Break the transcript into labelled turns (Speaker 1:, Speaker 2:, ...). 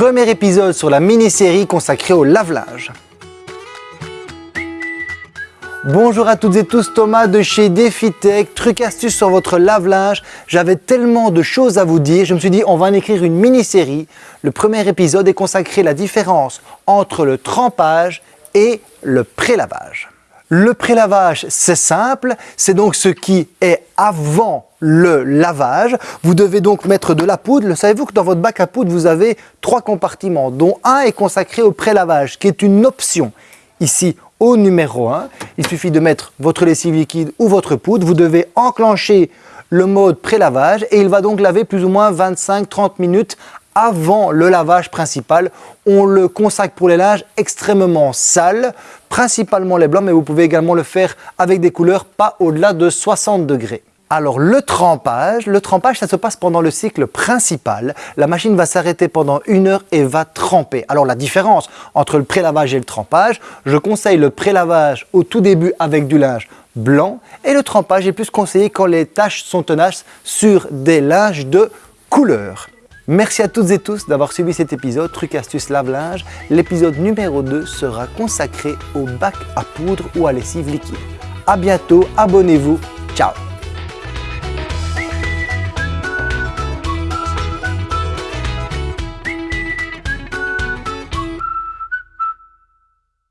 Speaker 1: premier épisode sur la mini-série consacrée au lave-linge. Bonjour à toutes et tous, Thomas de chez DefiTech, truc astuce sur votre lave-linge. J'avais tellement de choses à vous dire, je me suis dit on va en écrire une mini-série. Le premier épisode est consacré à la différence entre le trempage et le prélavage. Le prélavage, c'est simple, c'est donc ce qui est avant le lavage. Vous devez donc mettre de la poudre. Savez-vous que dans votre bac à poudre, vous avez trois compartiments, dont un est consacré au prélavage, qui est une option. Ici, au numéro 1, il suffit de mettre votre lessive liquide ou votre poudre. Vous devez enclencher le mode prélavage et il va donc laver plus ou moins 25-30 minutes avant le lavage principal. On le consacre pour les linges extrêmement sales, principalement les blancs, mais vous pouvez également le faire avec des couleurs pas au-delà de 60 degrés. Alors le trempage, le trempage ça se passe pendant le cycle principal. La machine va s'arrêter pendant une heure et va tremper. Alors la différence entre le prélavage et le trempage, je conseille le prélavage au tout début avec du linge blanc et le trempage est plus conseillé quand les taches sont tenaces sur des linges de couleur. Merci à toutes et tous d'avoir suivi cet épisode Truc Astuce Lave-Linge. L'épisode numéro 2 sera consacré au bac à poudre ou à lessive liquide. A bientôt, abonnez-vous, ciao